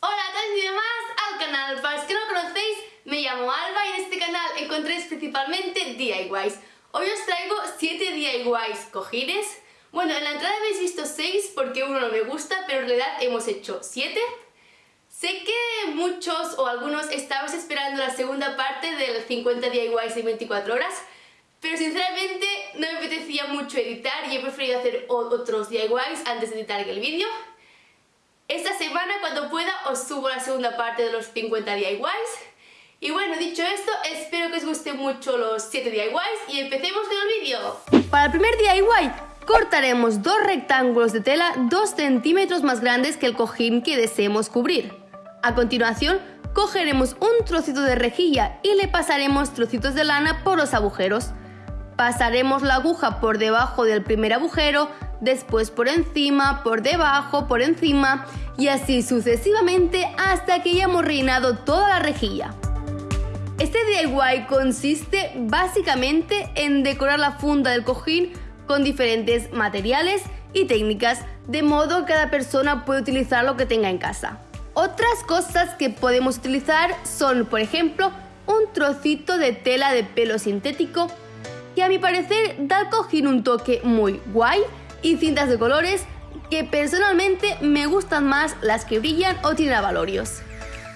Hola a todos y demás al canal. Para los que no conocéis, me llamo Alba y en este canal encontréis principalmente DIYs. Hoy os traigo 7 DIYs cojines. Bueno, en la entrada habéis visto 6 porque uno no me gusta, pero en realidad hemos hecho 7. Sé que muchos o algunos estabais esperando la segunda parte del 50 DIYs en 24 horas, pero sinceramente no me apetecía mucho editar y he preferido hacer otros DIYs antes de editar el vídeo. Esta semana cuando pueda os subo la segunda parte de los 50 DIYs. Y bueno, dicho esto, espero que os guste mucho los 7 DIYs y empecemos con el vídeo. Para el primer DIY cortaremos dos rectángulos de tela 2 centímetros más grandes que el cojín que deseemos cubrir. A continuación, cogeremos un trocito de rejilla y le pasaremos trocitos de lana por los agujeros. Pasaremos la aguja por debajo del primer agujero, después por encima, por debajo, por encima y así sucesivamente hasta que hayamos rellenado toda la rejilla. Este DIY consiste básicamente en decorar la funda del cojín con diferentes materiales y técnicas, de modo que cada persona puede utilizar lo que tenga en casa. Otras cosas que podemos utilizar son, por ejemplo, un trocito de tela de pelo sintético que a mi parecer da cojín un toque muy guay y cintas de colores que personalmente me gustan más las que brillan o tienen avalorios.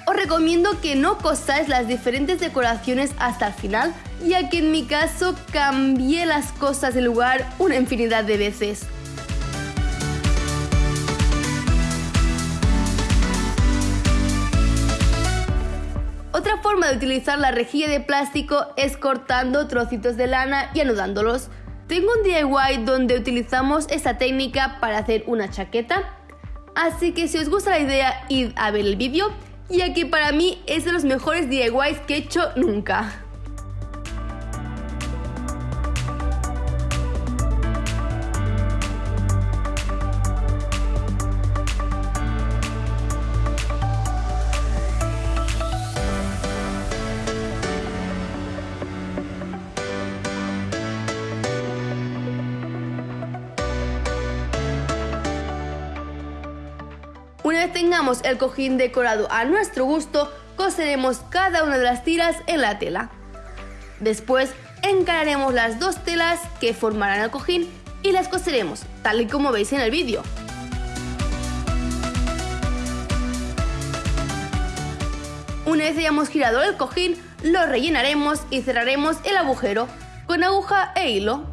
Os recomiendo que no cosáis las diferentes decoraciones hasta el final, ya que en mi caso cambié las cosas de lugar una infinidad de veces. Otra forma de utilizar la rejilla de plástico es cortando trocitos de lana y anudándolos. Tengo un DIY donde utilizamos esta técnica para hacer una chaqueta, así que si os gusta la idea id a ver el vídeo, ya que para mí es de los mejores DIYs que he hecho nunca. Vez tengamos el cojín decorado a nuestro gusto, coseremos cada una de las tiras en la tela. Después encararemos las dos telas que formarán el cojín y las coseremos, tal y como veis en el vídeo. Una vez hayamos girado el cojín, lo rellenaremos y cerraremos el agujero con aguja e hilo.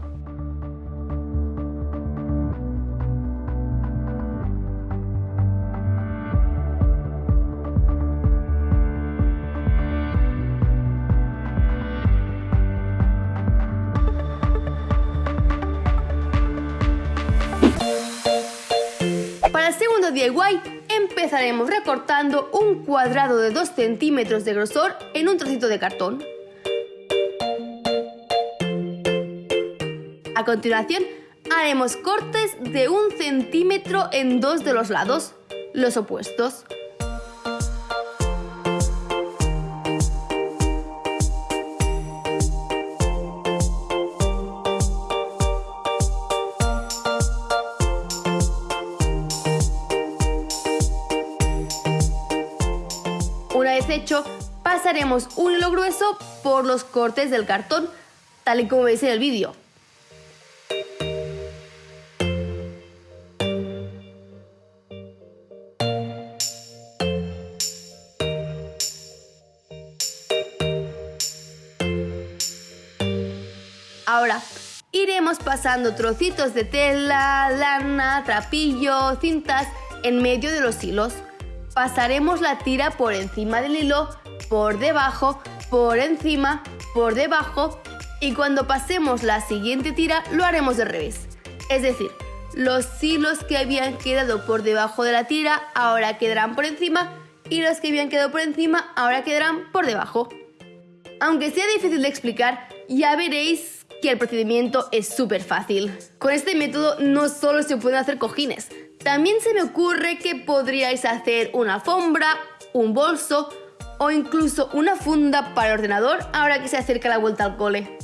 DIY empezaremos recortando un cuadrado de 2 centímetros de grosor en un trocito de cartón. A continuación haremos cortes de un centímetro en dos de los lados, los opuestos. Pasaremos un hilo grueso por los cortes del cartón, tal y como veis en el vídeo. Ahora, iremos pasando trocitos de tela, lana, trapillo, cintas en medio de los hilos. Pasaremos la tira por encima del hilo, por debajo, por encima, por debajo y cuando pasemos la siguiente tira lo haremos de revés. Es decir, los hilos que habían quedado por debajo de la tira ahora quedarán por encima y los que habían quedado por encima ahora quedarán por debajo. Aunque sea difícil de explicar, ya veréis que el procedimiento es súper fácil. Con este método no solo se pueden hacer cojines, también se me ocurre que podríais hacer una alfombra, un bolso o incluso una funda para el ordenador ahora que se acerca la vuelta al cole.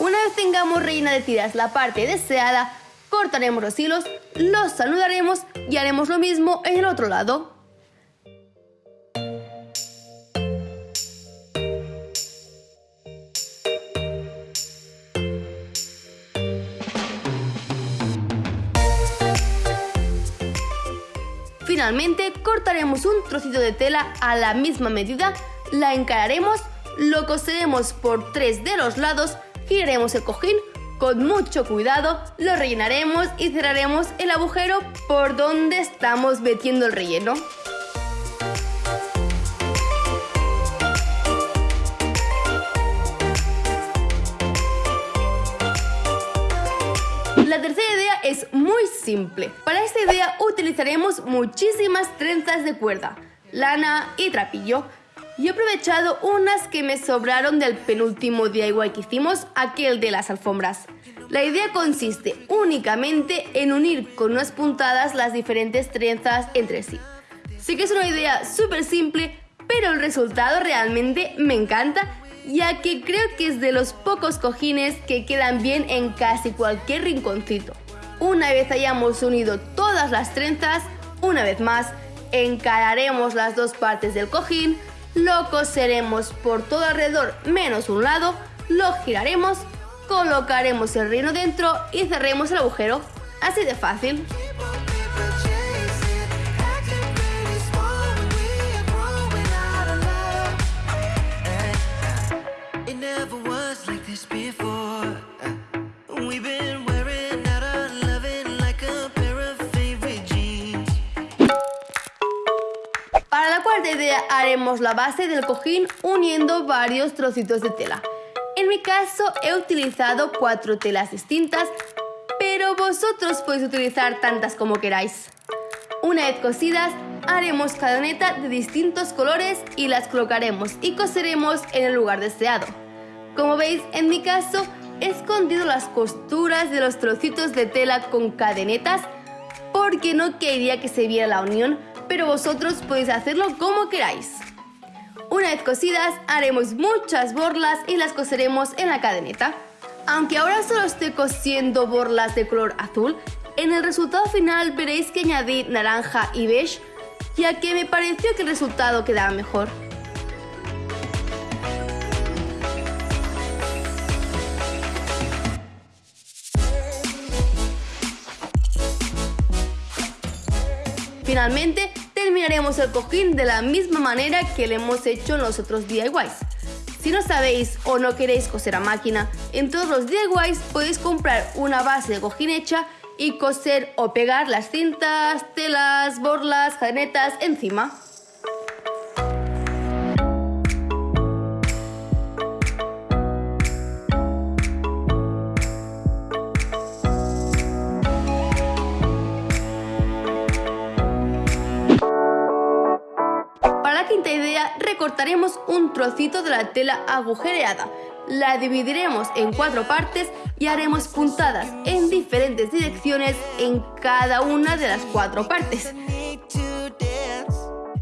Una vez tengamos reina de tiras la parte deseada, cortaremos los hilos, los saludaremos y haremos lo mismo en el otro lado. Finalmente cortaremos un trocito de tela a la misma medida, la encararemos, lo coseremos por tres de los lados, giraremos el cojín, con mucho cuidado lo rellenaremos y cerraremos el agujero por donde estamos metiendo el relleno. La tercera idea es muy simple. Para esta idea utilizaremos muchísimas trenzas de cuerda, lana y trapillo. Y he aprovechado unas que me sobraron del penúltimo DIY que hicimos, aquel de las alfombras. La idea consiste únicamente en unir con unas puntadas las diferentes trenzas entre sí. Sé que es una idea súper simple, pero el resultado realmente me encanta ya que creo que es de los pocos cojines que quedan bien en casi cualquier rinconcito. Una vez hayamos unido todas las trenzas, una vez más, encararemos las dos partes del cojín, lo coseremos por todo alrededor menos un lado, lo giraremos, colocaremos el reino dentro y cerremos el agujero. Así de fácil. Para haremos la base del cojín uniendo varios trocitos de tela. En mi caso he utilizado cuatro telas distintas, pero vosotros podéis utilizar tantas como queráis. Una vez cosidas, haremos cadoneta de distintos colores y las colocaremos y coseremos en el lugar deseado. Como veis, en mi caso, he escondido las costuras de los trocitos de tela con cadenetas porque no quería que se viera la unión, pero vosotros podéis hacerlo como queráis. Una vez cosidas, haremos muchas borlas y las coseremos en la cadeneta. Aunque ahora solo estoy cosiendo borlas de color azul, en el resultado final veréis que añadí naranja y beige, ya que me pareció que el resultado quedaba mejor. Finalmente, terminaremos el cojín de la misma manera que lo hemos hecho en los otros DIYs. Si no sabéis o no queréis coser a máquina, en todos los DIYs podéis comprar una base de cojín hecha y coser o pegar las cintas, telas, borlas, cadenetas encima. Un trocito de la tela agujereada. La dividiremos en cuatro partes y haremos puntadas en diferentes direcciones en cada una de las cuatro partes.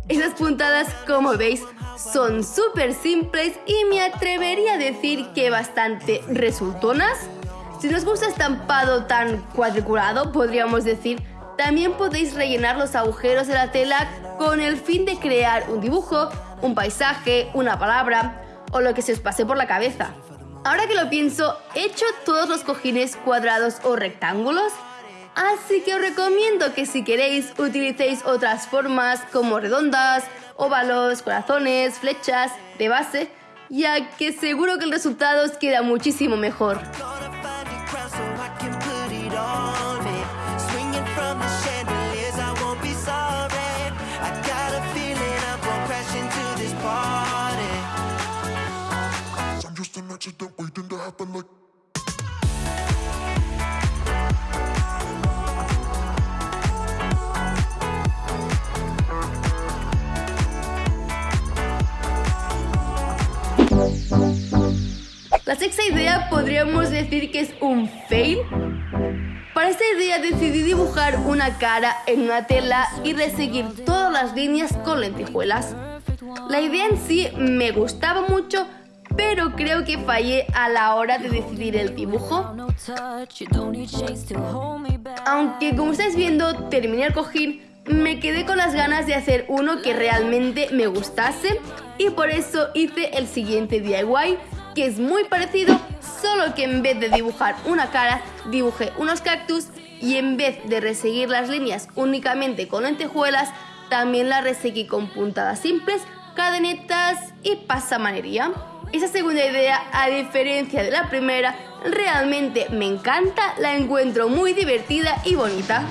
Esas puntadas, como veis, son súper simples y me atrevería a decir que bastante resultonas. Si nos gusta estampado tan cuadriculado, podríamos decir también podéis rellenar los agujeros de la tela con el fin de crear un dibujo, un paisaje, una palabra o lo que se os pase por la cabeza. Ahora que lo pienso, he hecho todos los cojines cuadrados o rectángulos, así que os recomiendo que si queréis utilicéis otras formas como redondas, óvalos, corazones, flechas, de base, ya que seguro que el resultado os queda muchísimo mejor. La sexta idea podríamos decir que es un fail. Para esta idea decidí dibujar una cara en una tela y reseguir todas las líneas con lentejuelas. La idea en sí me gustaba mucho, pero creo que fallé a la hora de decidir el dibujo. Aunque como estáis viendo terminé el cojín, me quedé con las ganas de hacer uno que realmente me gustase y por eso hice el siguiente DIY que es muy parecido, solo que en vez de dibujar una cara, dibujé unos cactus y en vez de reseguir las líneas únicamente con lentejuelas, también las reseguí con puntadas simples, cadenetas y pasamanería. Esa segunda idea, a diferencia de la primera, realmente me encanta, la encuentro muy divertida y bonita.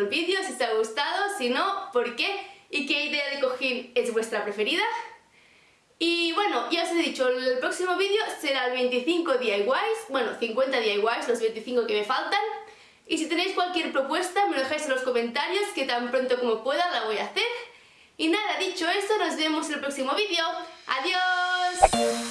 El vídeo, si os ha gustado, si no, por qué y qué idea de cojín es vuestra preferida. Y bueno, ya os he dicho, el próximo vídeo será el 25 DIYs, bueno, 50 DIYs, los 25 que me faltan. Y si tenéis cualquier propuesta, me lo dejáis en los comentarios, que tan pronto como pueda la voy a hacer. Y nada, dicho esto, nos vemos en el próximo vídeo. ¡Adiós!